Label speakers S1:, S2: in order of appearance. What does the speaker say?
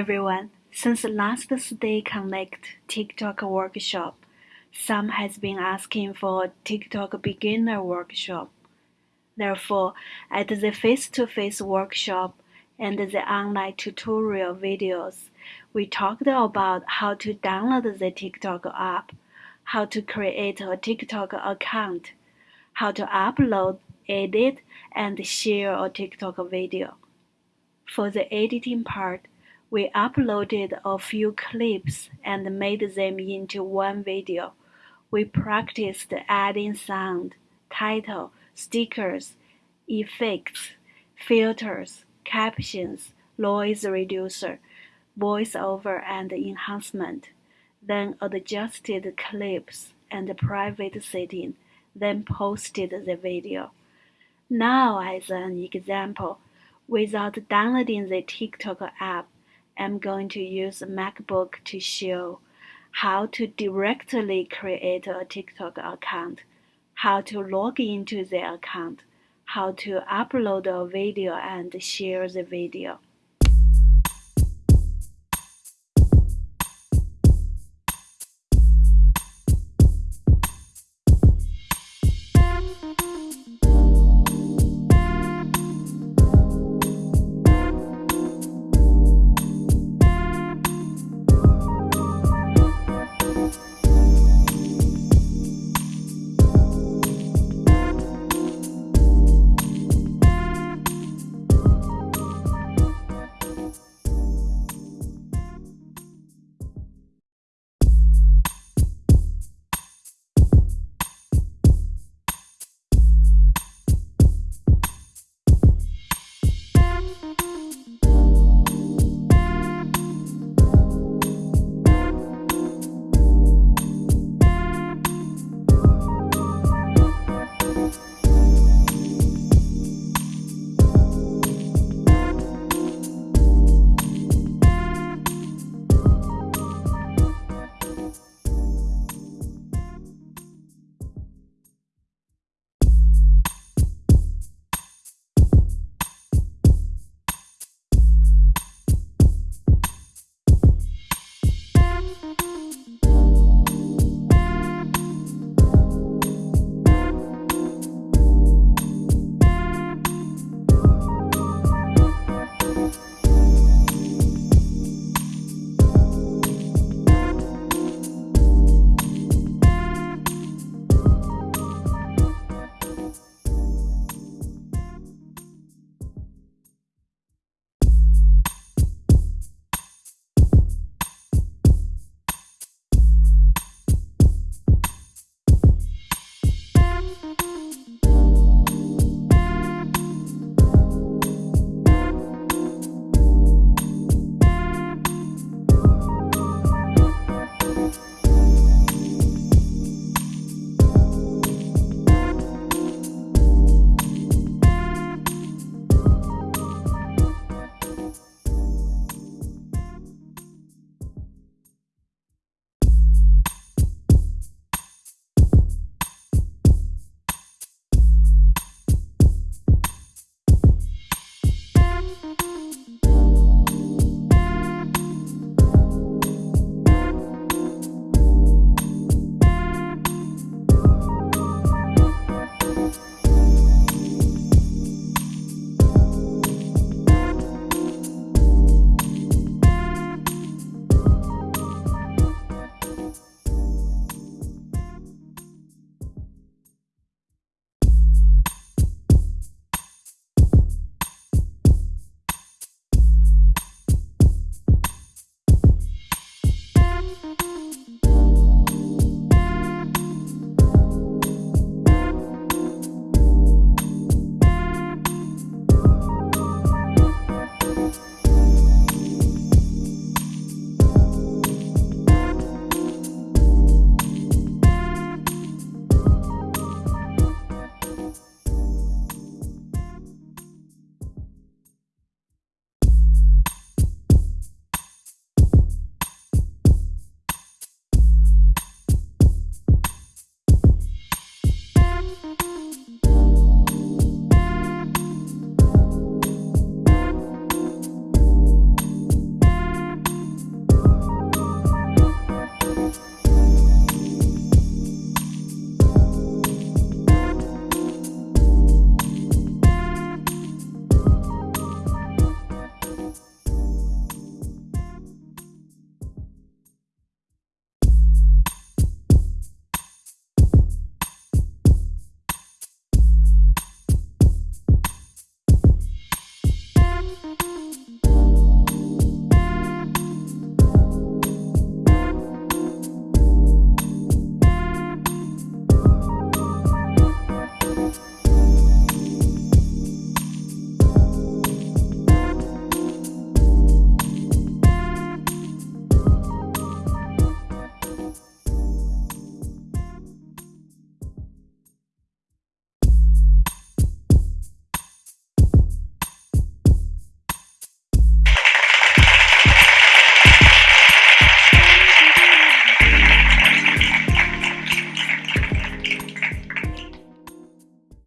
S1: everyone. Since last Stay Connect TikTok workshop, some has been asking for a TikTok beginner workshop. Therefore, at the face-to-face workshop and the online tutorial videos, we talked about how to download the TikTok app, how to create a TikTok account, how to upload, edit, and share a TikTok video. For the editing part, we uploaded a few clips and made them into one video. We practiced adding sound, title, stickers, effects, filters, captions, noise reducer, voiceover and enhancement, then adjusted clips and private setting, then posted the video. Now as an example, without downloading the TikTok app, I'm going to use MacBook to show how to directly create a TikTok account, how to log into the account, how to upload a video and share the video.